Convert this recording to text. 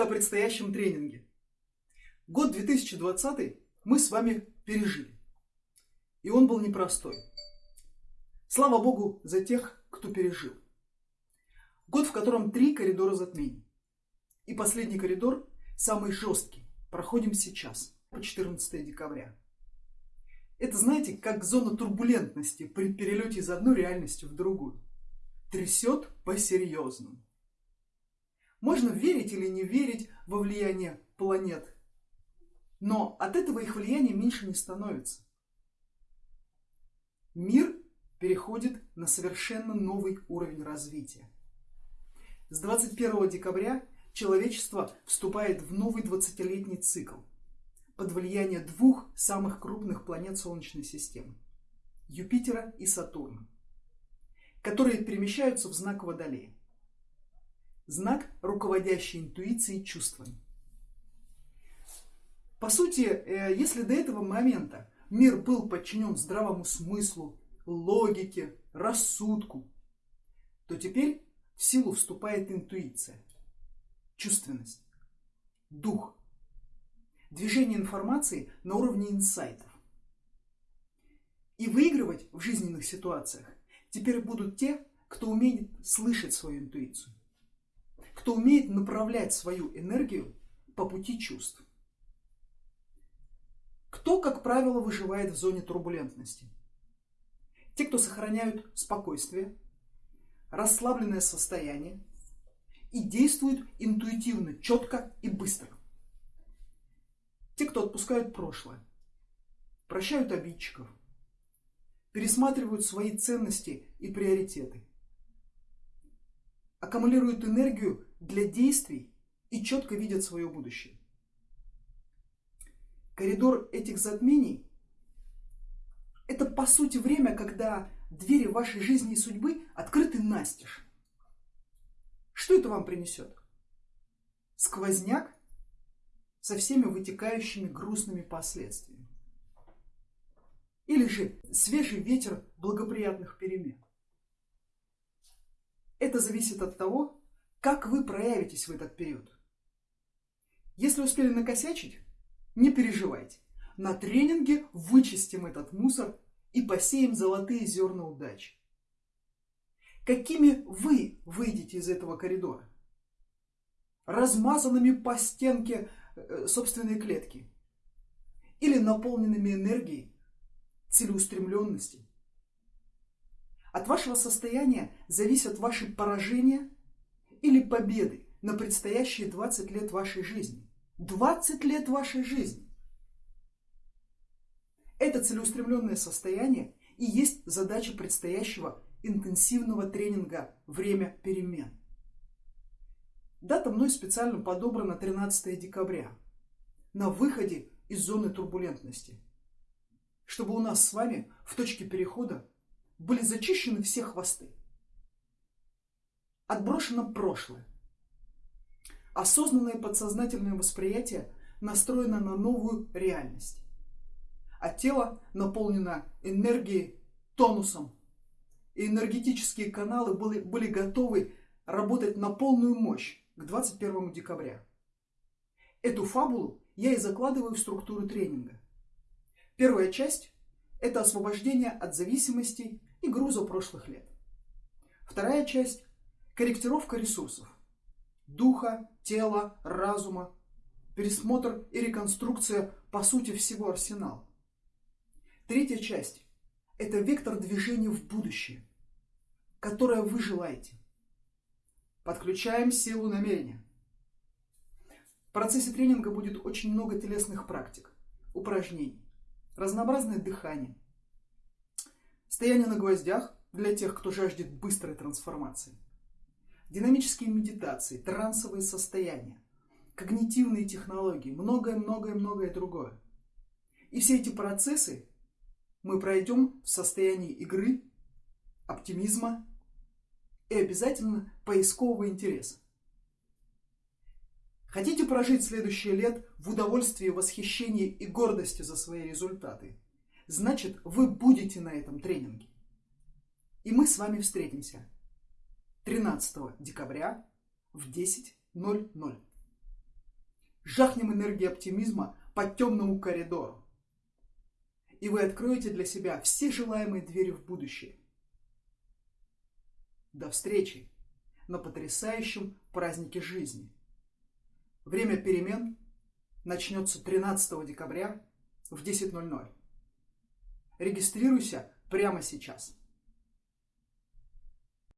Коротко о предстоящем тренинге. Год 2020 мы с вами пережили. И он был непростой. Слава Богу за тех, кто пережил. Год, в котором три коридора затмений. И последний коридор, самый жесткий, проходим сейчас, по 14 декабря. Это, знаете, как зона турбулентности при перелете из одной реальности в другую. Трясет по-серьезному. Можно верить или не верить во влияние планет, но от этого их влияние меньше не становится. Мир переходит на совершенно новый уровень развития. С 21 декабря человечество вступает в новый 20-летний цикл под влияние двух самых крупных планет Солнечной системы – Юпитера и Сатурна, которые перемещаются в знак Водолея знак, руководящий интуицией чувствами. По сути, э, если до этого момента мир был подчинен здравому смыслу, логике, рассудку, то теперь в силу вступает интуиция, чувственность, дух, движение информации на уровне инсайтов. И выигрывать в жизненных ситуациях теперь будут те, кто умеет слышать свою интуицию кто умеет направлять свою энергию по пути чувств. Кто, как правило, выживает в зоне турбулентности? Те, кто сохраняют спокойствие, расслабленное состояние и действуют интуитивно, четко и быстро. Те, кто отпускают прошлое, прощают обидчиков, пересматривают свои ценности и приоритеты, аккумулируют энергию для действий и четко видят свое будущее. Коридор этих затмений – это по сути время, когда двери вашей жизни и судьбы открыты настежь. Что это вам принесет? Сквозняк со всеми вытекающими грустными последствиями. Или же свежий ветер благоприятных перемен. Это зависит от того, как вы проявитесь в этот период? Если успели накосячить, не переживайте. На тренинге вычистим этот мусор и посеем золотые зерна удачи. Какими вы выйдете из этого коридора? Размазанными по стенке э, собственной клетки? Или наполненными энергией, целеустремленности? От вашего состояния зависят ваши поражения или победы на предстоящие 20 лет вашей жизни. 20 лет вашей жизни. Это целеустремленное состояние и есть задача предстоящего интенсивного тренинга «Время перемен». Дата мной специально подобрана 13 декабря, на выходе из зоны турбулентности, чтобы у нас с вами в точке перехода были зачищены все хвосты. Отброшено прошлое. Осознанное подсознательное восприятие настроено на новую реальность. А тело наполнено энергией, тонусом. И энергетические каналы были, были готовы работать на полную мощь к 21 декабря. Эту фабулу я и закладываю в структуру тренинга. Первая часть – это освобождение от зависимостей и груза прошлых лет. Вторая часть Корректировка ресурсов. Духа, тела, разума. Пересмотр и реконструкция, по сути, всего арсенала. Третья часть – это вектор движения в будущее, которое вы желаете. Подключаем силу намерения. В процессе тренинга будет очень много телесных практик, упражнений, разнообразное дыхание, стояние на гвоздях для тех, кто жаждет быстрой трансформации – динамические медитации, трансовые состояния, когнитивные технологии, многое-многое-многое другое. И все эти процессы мы пройдем в состоянии игры, оптимизма и обязательно поискового интереса. Хотите прожить следующее лет в удовольствии, восхищении и гордости за свои результаты? Значит, вы будете на этом тренинге. И мы с вами встретимся 13 декабря в 10.00. Жахнем энергии оптимизма по темному коридору. И вы откроете для себя все желаемые двери в будущее. До встречи на потрясающем празднике жизни. Время перемен начнется 13 декабря в 10.00. Регистрируйся прямо сейчас.